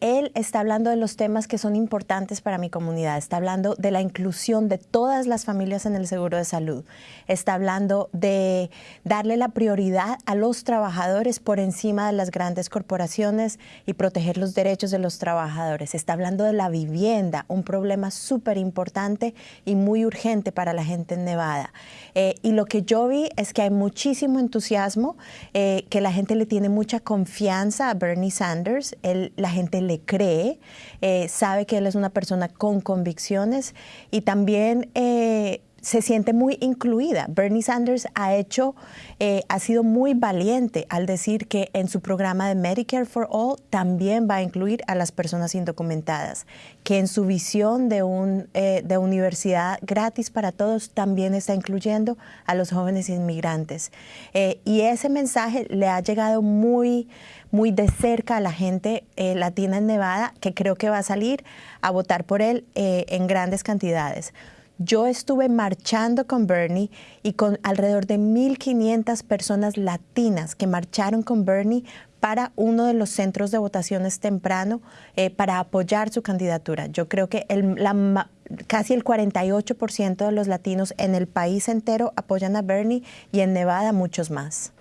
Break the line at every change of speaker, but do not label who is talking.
Él está hablando de los temas que son importantes para mi comunidad, está hablando de la inclusión de todas las familias en el seguro de salud, está hablando de darle la prioridad a los trabajadores por encima de las grandes corporaciones y proteger los derechos de los trabajadores, está hablando de la vivienda, un problema súper importante y muy urgente para la gente en Nevada. Eh, y lo que yo vi es que hay muchísimo entusiasmo, eh, que la gente le tiene mucha confianza a Bernie Sanders, la gente le cree, eh, sabe que él es una persona con convicciones y también eh, se siente muy incluida. Bernie Sanders ha hecho, eh, ha sido muy valiente al decir que en su programa de Medicare for All también va a incluir a las personas indocumentadas, que en su visión de, un, de universidad gratis para todos también está incluyendo a los jóvenes inmigrantes. y ese mensaje le ha llegado muy muy de cerca a la gente eh, latina en Nevada, que creo que va a salir a votar por él eh, en grandes cantidades. Yo estuve marchando con Bernie y con alrededor de 1.500 personas latinas que marcharon con Bernie para uno de los centros de votaciones temprano eh, para apoyar su candidatura. Yo creo que casi el 48% de los latinos en el país entero apoyan a Bernie y en Nevada muchos más.